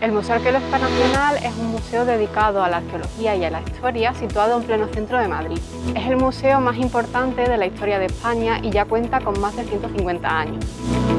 El Museo Arqueológico Nacional es un museo dedicado a la arqueología y a la historia situado en pleno centro de Madrid. Es el museo más importante de la historia de España y ya cuenta con más de 150 años.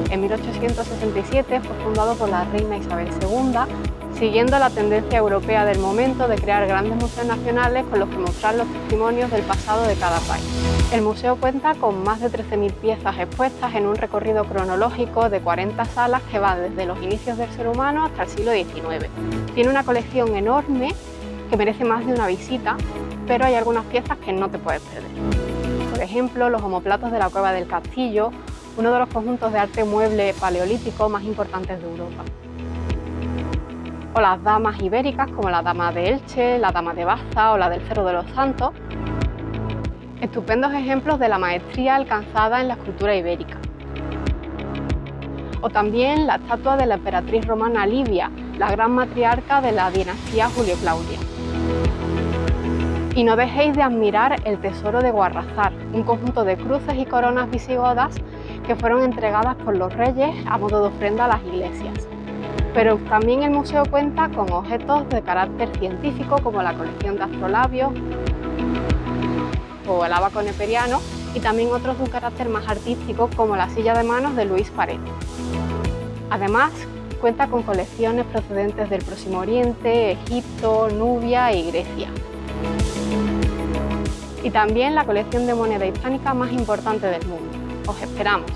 En 1867 fue fundado por la reina Isabel II siguiendo la tendencia europea del momento de crear grandes museos nacionales con los que mostrar los testimonios del pasado de cada país. El museo cuenta con más de 13.000 piezas expuestas en un recorrido cronológico de 40 salas que va desde los inicios del ser humano hasta el siglo XIX. Tiene una colección enorme que merece más de una visita, pero hay algunas piezas que no te puedes perder. Por ejemplo, los homoplatos de la Cueva del Castillo, uno de los conjuntos de arte mueble paleolítico más importantes de Europa o las damas ibéricas como la dama de Elche, la dama de Baza o la del Cerro de los Santos. Estupendos ejemplos de la maestría alcanzada en la escultura ibérica. O también la estatua de la emperatriz romana Livia, la gran matriarca de la dinastía Julio-Claudia. Y no dejéis de admirar el tesoro de Guarrazar, un conjunto de cruces y coronas visigodas que fueron entregadas por los reyes a modo de ofrenda a las iglesias. Pero también el museo cuenta con objetos de carácter científico como la colección de astrolabios o el abaco neperiano y también otros de un carácter más artístico como la silla de manos de Luis Paredes. Además, cuenta con colecciones procedentes del Próximo Oriente, Egipto, Nubia y Grecia. Y también la colección de moneda hispánica más importante del mundo. ¡Os esperamos!